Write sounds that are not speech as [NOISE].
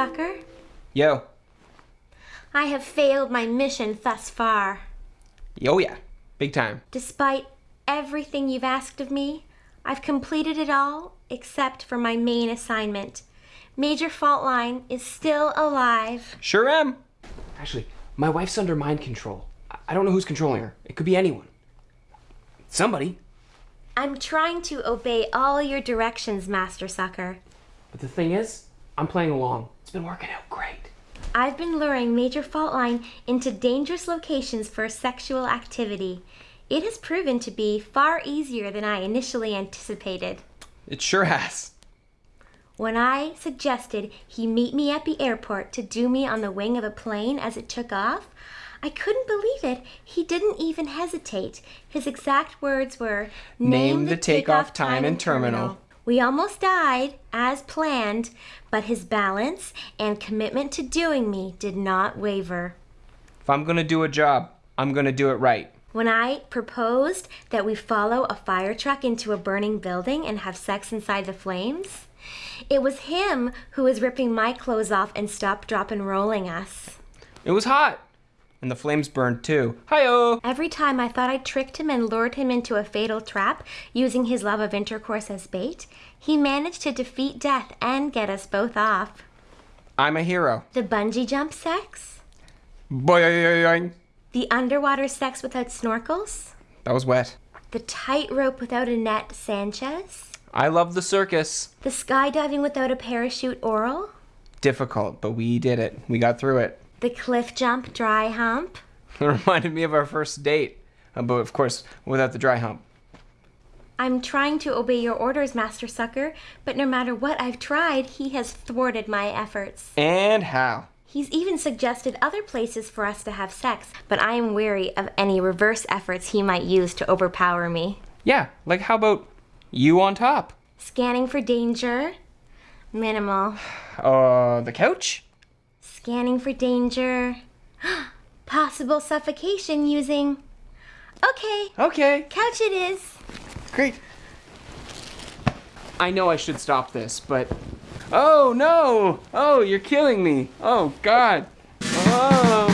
Master Sucker. Yo. I have failed my mission thus far. Yo, yeah. Big time. Despite everything you've asked of me, I've completed it all except for my main assignment. Major Faultline is still alive. Sure am. Actually, my wife's under mind control. I- I don't know who's controlling her. It could be anyone. Somebody. I'm trying to obey all your directions, Master Sucker. But the thing is, I'm playing along. It's been working out great. I've been luring Major Faultline into dangerous locations for sexual activity. It has proven to be far easier than I initially anticipated. It sure has. When I suggested he meet me at the airport to do me on the wing of a plane as it took off, I couldn't believe it. He didn't even hesitate. His exact words were Name the takeoff time and terminal." We almost died, as planned, but his balance and commitment to doing me did not waver. If I'm gonna do a job, I'm gonna do it right. When I proposed that we follow a fire truck into a burning building and have sex inside the flames, it was him who was ripping my clothes off and stop, drop, and rolling us. It was hot. And the flames burned too. Hi-oh! Every time I thought I tricked him and lured him into a fatal trap using his love of intercourse as bait, he managed to defeat death and get us both off. I'm a hero. The bungee jump sex? Boing. The underwater sex without snorkels? That was wet. The tightrope without a net Sanchez? I love the circus. The skydiving without a parachute oral? Difficult, but we did it. We got through it. The cliff jump dry hump? It [LAUGHS] reminded me of our first date. Uh, but of course, without the dry hump. I'm trying to obey your orders, Master Sucker, but no matter what I've tried, he has thwarted my efforts. And how? He's even suggested other places for us to have sex, but I am wary of any reverse efforts he might use to overpower me. Yeah, like how about you on top? Scanning for danger? Minimal. [SIGHS] Uh, the couch? Scanning for danger? [GASPS] Possible suffocation using. Okay, Okay, couch it is. great. I know I should stop this, but. Oh no! Oh, you're killing me! Oh god! Oh!